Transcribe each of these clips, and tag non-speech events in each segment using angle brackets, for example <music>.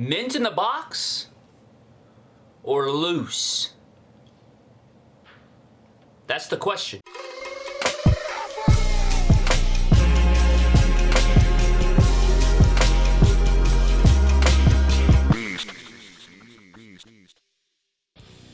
mint in the box or loose? That's the question.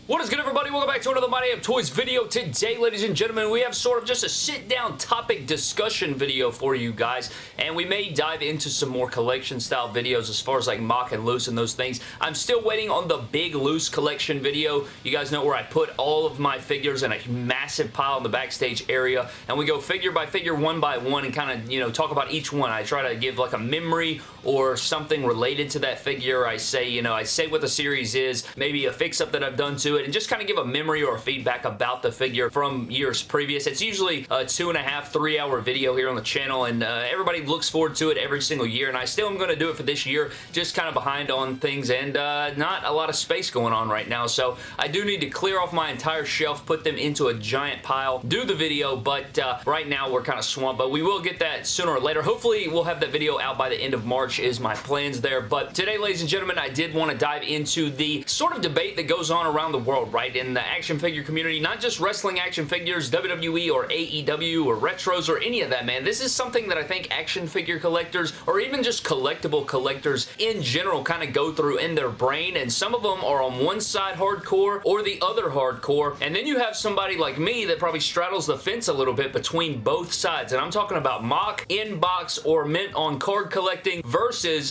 What is good everybody? Welcome back to another My Damn Toys video. Today, ladies and gentlemen, we have sort of just a sit-down topic discussion video for you guys, and we may dive into some more collection style videos as far as like mock and loose and those things. I'm still waiting on the big loose collection video. You guys know where I put all of my figures in a massive pile in the backstage area, and we go figure by figure, one by one, and kind of, you know, talk about each one. I try to give like a memory or something related to that figure. I say, you know, I say what the series is, maybe a fix-up that I've done to it and just kind of give a memory or feedback about the figure from years previous. It's usually a two and a half, three hour video here on the channel and uh, everybody looks forward to it every single year and I still am going to do it for this year, just kind of behind on things and uh, not a lot of space going on right now. So I do need to clear off my entire shelf, put them into a giant pile, do the video, but uh, right now we're kind of swamped, but we will get that sooner or later. Hopefully we'll have that video out by the end of March is my plans there, but today, ladies and gentlemen, I did want to dive into the sort of debate that goes on around the world, right, in the action figure community, not just wrestling action figures, WWE or AEW or retros or any of that, man. This is something that I think action figure collectors or even just collectible collectors in general kind of go through in their brain, and some of them are on one side hardcore or the other hardcore, and then you have somebody like me that probably straddles the fence a little bit between both sides, and I'm talking about mock, in-box, or mint on card collecting versus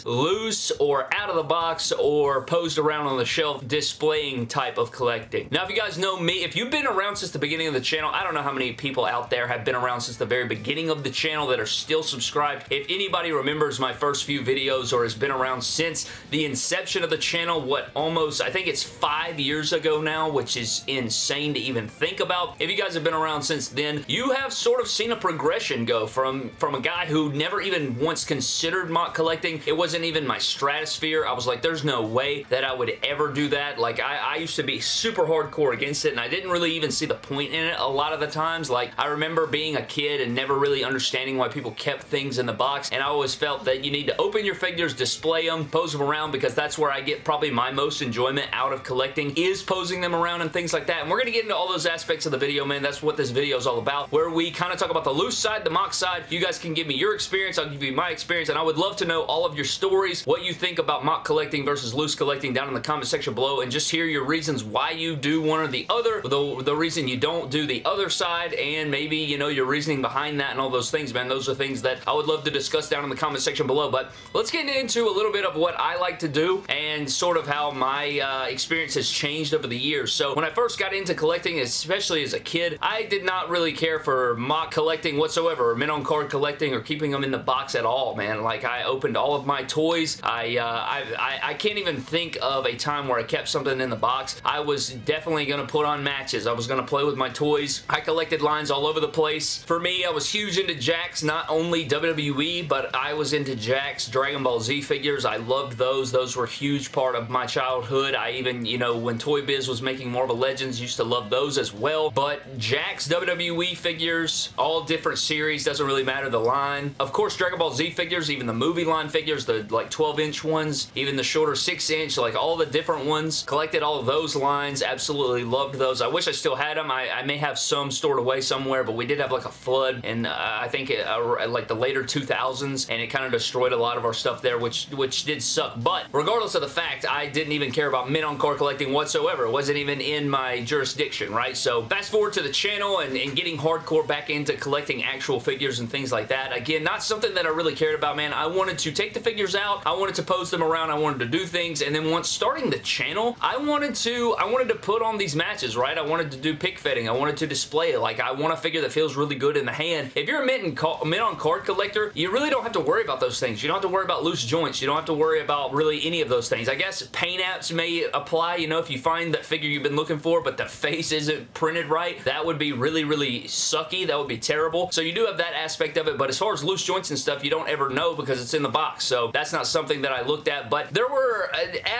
loose or out of the box or posed around on the shelf displaying type of collecting. Now, if you guys know me, if you've been around since the beginning of the channel, I don't know how many people out there have been around since the very beginning of the channel that are still subscribed. If anybody remembers my first few videos or has been around since the inception of the channel, what almost, I think it's five years ago now, which is insane to even think about. If you guys have been around since then, you have sort of seen a progression go from, from a guy who never even once considered mock collecting. It wasn't even my stratosphere. I was like, there's no way that I would ever do that. Like, I, I used to be super hardcore against it, and I didn't really even see the point in it a lot of the times. Like, I remember being a kid and never really understanding why people kept things in the box, and I always felt that you need to open your figures, display them, pose them around, because that's where I get probably my most enjoyment out of collecting, is posing them around and things like that. And we're going to get into all those aspects of the video, man. That's what this video is all about, where we kind of talk about the loose side, the mock side. You guys can give me your experience. I'll give you my experience, and I would love to know all of your stories, what you think about mock collecting versus loose collecting down in the comment section below, and just hear your reasons why you do one or the other, the, the reason you don't do the other side, and maybe, you know, your reasoning behind that and all those things, man. Those are things that I would love to discuss down in the comment section below, but let's get into a little bit of what I like to do and sort of how my uh, experience has changed over the years. So when I first got into collecting, especially as a kid, I did not really care for mock collecting whatsoever, or mint on card collecting, or keeping them in the box at all, man. Like, I opened all of my toys. I, uh, I, I, I can't even think of a time where I kept something in the box. I was definitely going to put on matches. I was going to play with my toys. I collected lines all over the place. For me, I was huge into Jakks, not only WWE, but I was into Jakks Dragon Ball Z figures. I loved those. Those were a huge part of my childhood. I even, you know, when Toy Biz was making Marvel Legends, used to love those as well. But Jakks WWE figures, all different series, doesn't really matter the line. Of course, Dragon Ball Z figures, even the movie line figures, the like 12 inch ones, even the shorter 6 inch, like all the different ones. Collected all those lines. Absolutely loved those. I wish I still had them. I, I may have some stored away somewhere, but we did have like a flood and uh, I think it, uh, like the later 2000s and it kind of destroyed a lot of our stuff there, which, which did suck. But regardless of the fact, I didn't even care about mint on card collecting whatsoever. It wasn't even in my jurisdiction, right? So fast forward to the channel and, and getting hardcore back into collecting actual figures and things like that. Again, not something that I really cared about, man. I wanted to take the figures out. I wanted to pose them around. I wanted to do things. And then once starting the channel, I wanted to, I wanted to put on these matches, right? I wanted to do pic fedding. I wanted to display it. Like, I want a figure that feels really good in the hand. If you're a mint, and mint on card collector, you really don't have to worry about those things. You don't have to worry about loose joints. You don't have to worry about really any of those things. I guess paint apps may apply, you know, if you find that figure you've been looking for, but the face isn't printed right, that would be really, really sucky. That would be terrible. So you do have that aspect of it, but as far as loose joints and stuff, you don't ever know because it's in the box box, so that's not something that I looked at, but there were,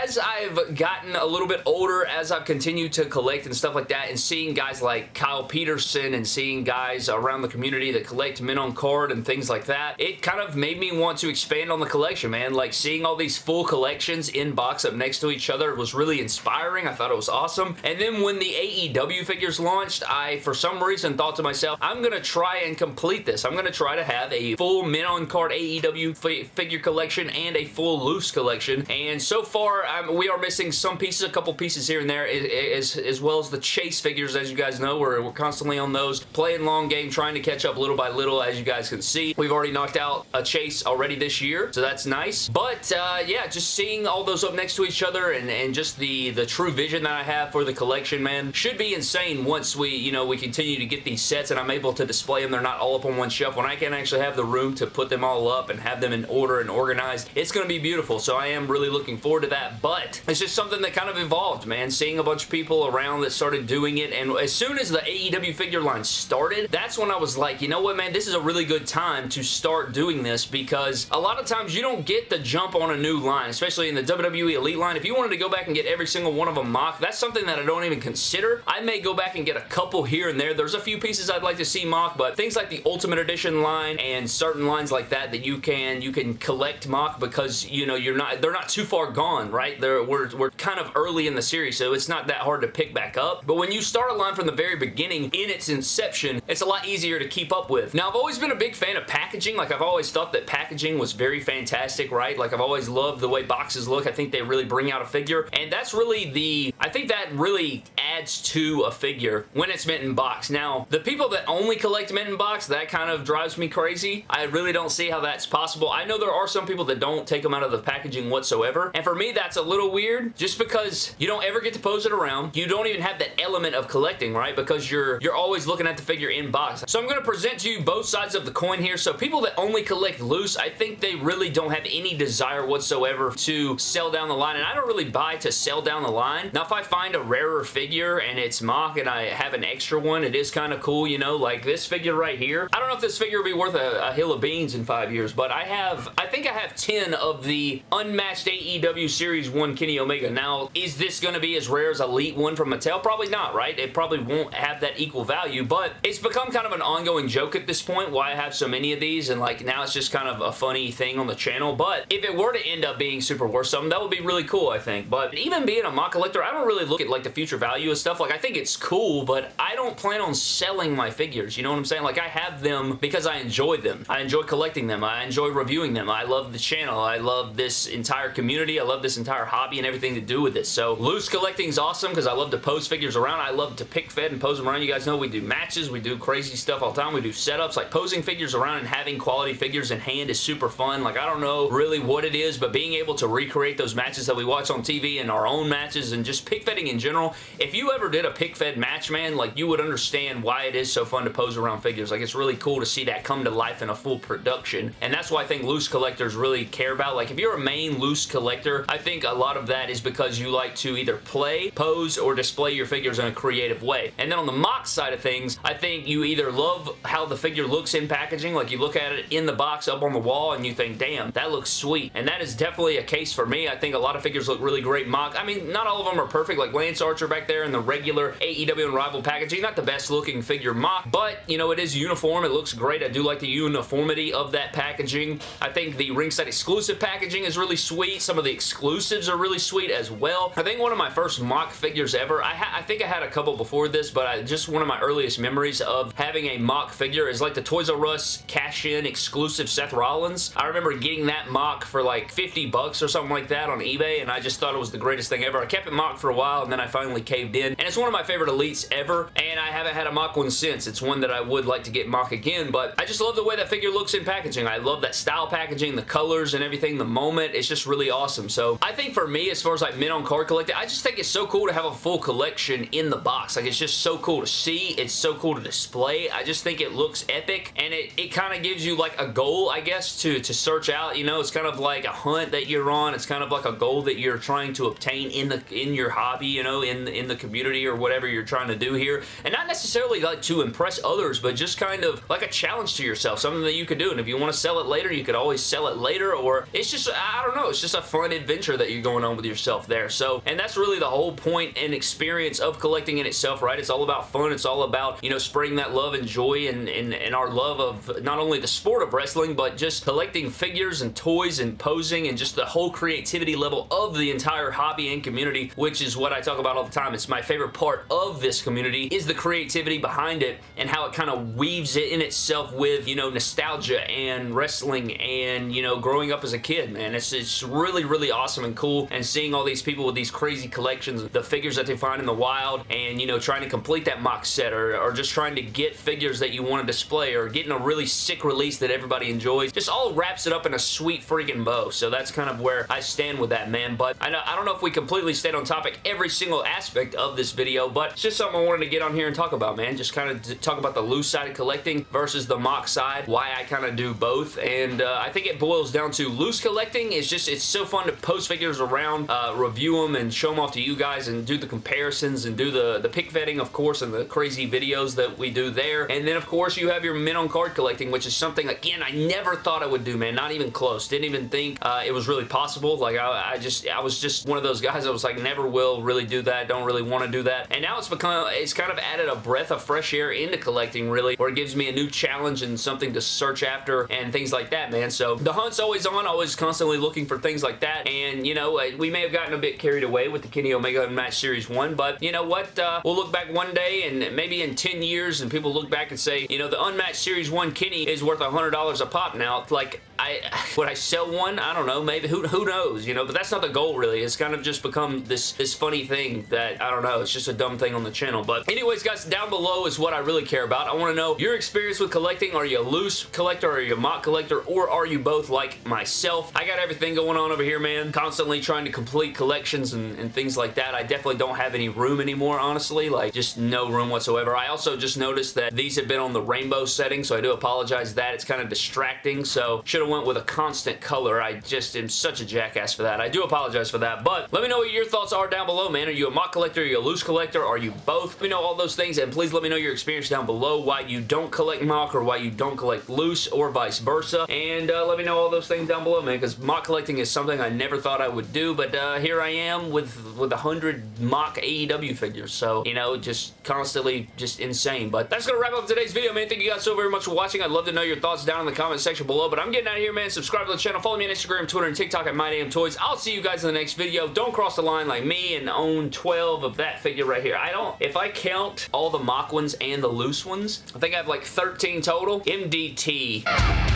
as I've gotten a little bit older, as I've continued to collect and stuff like that, and seeing guys like Kyle Peterson and seeing guys around the community that collect mint on card and things like that, it kind of made me want to expand on the collection, man. Like, seeing all these full collections in box up next to each other was really inspiring. I thought it was awesome. And then when the AEW figures launched, I, for some reason, thought to myself, I'm going to try and complete this. I'm going to try to have a full mint on card AEW figure collection and a full loose collection. And so far, um, we are missing some pieces, a couple pieces here and there, as, as well as the chase figures, as you guys know. We're, we're constantly on those, playing long game, trying to catch up little by little, as you guys can see. We've already knocked out a chase already this year, so that's nice. But, uh, yeah, just seeing all those up next to each other and, and just the, the true vision that I have for the collection, man, should be insane once we, you know, we continue to get these sets and I'm able to display them. They're not all up on one shelf. When I can actually have the room to put them all up and have them in order and organized, it's going to be beautiful. So I am really looking forward to that. But it's just something that kind of evolved, man. Seeing a bunch of people around that started doing it. And as soon as the AEW figure line started, that's when I was like, you know what, man, this is a really good time to start doing this because a lot of times you don't get the jump on a new line, especially in the WWE Elite line. If you wanted to go back and get every single one of them mock, that's something that I don't even consider. I may go back and get a couple here and there. There's a few pieces I'd like to see mock, but things like the Ultimate Edition line and certain lines like that that you can you can collect mock because you know you're not they're not too far gone, right? They're we're we're kind of early in the series, so it's not that hard to pick back up. But when you start a line from the very beginning in its inception, it's a lot easier to keep up with. Now, I've always been a big fan of packaging. Like, I've always thought that packaging was very fantastic, right? Like, I've always loved the way boxes look. I think they really bring out a figure, and that's really the... I think that really adds to a figure when it's mint in box. Now, the people that only collect mint in box, that kind of drives me crazy. I really don't see how that's possible. I know there are some people that don't take them out of the packaging whatsoever, and for me, that's a little weird just because you don't ever get to pose it around. You don't even have that element of collecting, right? Because you're you're always looking at the figure in box. So I'm going to present to you both sides of the coin here. So people that only collect loose, I think they really don't have any desire whatsoever to sell down the line, and I don't really buy to sell down the line. Now, if I find a rarer figure and it's mock and I have an extra one, it is kind of cool, you know, like this figure right here. I don't know if this figure will be worth a, a hill of beans in five years, but I have, I think I have 10 of the unmatched AEW Series 1 Kenny Omega. Now, is this going to be as rare as Elite 1 from Mattel? Probably not, right? It probably won't have that equal value, but it's become kind of an ongoing joke at this point why I have so many of these, and like now it's just kind of a funny thing on the channel, but if it were to end up being super worth something, that would be really cool, I think. But even being a mock collector, I don't really look at like the future value of stuff. Like, I think it's cool, but I don't plan on selling my figures, you know what I'm saying? Like, I have them because I enjoy them. I enjoy collecting them. I enjoy reviewing them. I love the channel. I love this entire community. I love this entire hobby and everything to do with it. So, loose collecting is awesome because I love to pose figures around. I love to pic fed and pose them around. You guys know we do matches. We do crazy stuff all the time. We do setups. Like, posing figures around and having quality figures in hand is super fun. Like, I don't know really what it is, but being able to recreate those matches that we watch on TV and our own matches and just pic fedding in general, if you ever did a pic fed match, man, like, you would understand why it is so fun to pose around figures. Like, it's really cool to see that come to life in a full production, and that's why I think loose collectors really care about. Like, if you're a main loose collector, I think a lot of that is because you like to either play, pose, or display your figures in a creative way. And then on the mock side of things, I think you either love how the figure looks in packaging, like you look at it in the box up on the wall and you think, damn, that looks sweet. And that is definitely a case for me. I think a lot of figures look really great mock. I mean, not all of them are perfect, like Lance Archer back there in the regular AEW Unrivaled packaging. Not the best looking figure mock, but, you know, it is uniform. It looks great. I do like the uniformity of that packaging. I think the ringside exclusive packaging is really sweet. Some of the exclusives are really sweet as well. I think one of my first mock figures ever, I, I think I had a couple before this, but I, just one of my earliest memories of having a mock figure is like the Toys R Us cash-in exclusive Seth Rollins. I remember getting that mock for like 50 bucks or something like that on eBay, and I just thought it was the greatest thing ever. I kept it mocked for a while, and then I finally caved in, and it's one of my favorite elites ever, and I haven't had a mock one since. It's one that I would like to get mock again, but I just love the way that figure looks in packaging. I love that style packaging, the colors and everything, the moment. It's just really awesome. So I think for me, as far as like mint on card collecting, I just think it's so cool to have a full collection in the box. Like it's just so cool to see. It's so cool to display. I just think it looks epic and it, it kind of gives you like a goal, I guess, to, to search out. You know, it's kind of like a hunt that you're on. It's kind of like a goal that you're trying to obtain in the in your hobby, you know, in, in the community or whatever you're trying to do here. And not necessarily like to impress others, but just kind of like a challenge to yourself, something that you could do. And if you want to sell it later, you could always sell it later, or it's just, I don't know, it's just a fun adventure that you're going on with yourself there. So, and that's really the whole point and experience of collecting in itself, right? It's all about fun. It's all about, you know, spreading that love and joy and, and, and our love of not only the sport of wrestling, but just collecting figures and toys and posing and just the whole creativity level of the entire hobby and community, which is what I talk about all the time. It's my favorite part of this community is the creativity behind it and how it kind of weaves it in itself with, you know, nostalgia and wrestling and, you know, growing up as a kid, man. It's, it's really, really awesome and cool and seeing all these people with these crazy collections, the figures that they find in the wild and, you know, trying to complete that mock set or, or just trying to get figures that you want to display or getting a really sick release that everybody enjoys. Just all wraps it up in a sweet freaking bow. So that's kind of where I stand with that, man. But I, know, I don't know if we completely stayed on topic every single aspect of this video, but it's just something I wanted to get on here and talk about, man. Just kind of talk about the loose side of collecting versus the mock side, why I kind of do both. And uh, I think it boils down to loose collecting is just, it's so fun to post figures around, uh, review them and show them off to you guys and do the comparisons and do the, the pic fedding, of course, and the crazy videos that we do there. And then, of course, you have your min on card collecting, which is something, again, I never thought I would do, man. Not even close. Didn't even think uh, it was really possible. Like, I, I just, I was just one of those guys I was like, never will really do that. Don't really want to do that. And now it's become, it's kind of added a breath of fresh air into collecting, really, where it gives me a new challenge and something to search after and things like that, man. So the hunt's always on, always constantly looking for things like that. And, you know, uh, we may have gotten a bit carried away with the Kenny Omega Match Series 1, but you know what? Uh, we'll look back one day and maybe in 10 years and people look back and say, you know, the Unmatched Series 1 Kenny is worth $100 a pop now. Like, I <laughs> would I sell one? I don't know. Maybe. Who, who knows? You know, but that's not the goal, really. It's kind of just become this, this funny thing that, I don't know, it's just a dumb thing on the channel. But anyways, guys, down below is what I really care about. I want to know your experience with collecting. Are you a loose collector? Are you a mock collector? Or are you both like myself? I got everything going on over here, man. Constantly trying to complete collections and, and things like that. I definitely don't have any room anymore, honestly. Like, just no room whatsoever. I also just noticed that these have been on the rainbow setting, so I do apologize that. It's kind of distracting, so should have went with a constant color. I just am such a jackass for that. I do apologize for that, but let me know what your thoughts are down below, man. Are you a mock collector? Are you a loose collector? Are you both? Let me know all those things, and please let me know your experience down below, why you don't collect mock or why you don't collect loose or vice versa, and uh, let me know all those things down below, man, because mock collecting is something I never thought I would do, but uh, here I am with with a hundred mock AEW figures, so, you know, just constantly just insane, but that's going to wrap up today's video, man. Thank you guys so very much for watching. I'd love to know your thoughts down in the comment section below, but I'm getting out of here, man. Subscribe to the channel. Follow me on Instagram, Twitter, and TikTok at MyDamnToys. I'll see you guys in the next video. Don't cross the line like me and own 12 of that figure right here. I don't, if I count all the mock ones and the loose ones, I think I have like 13 total. MDT.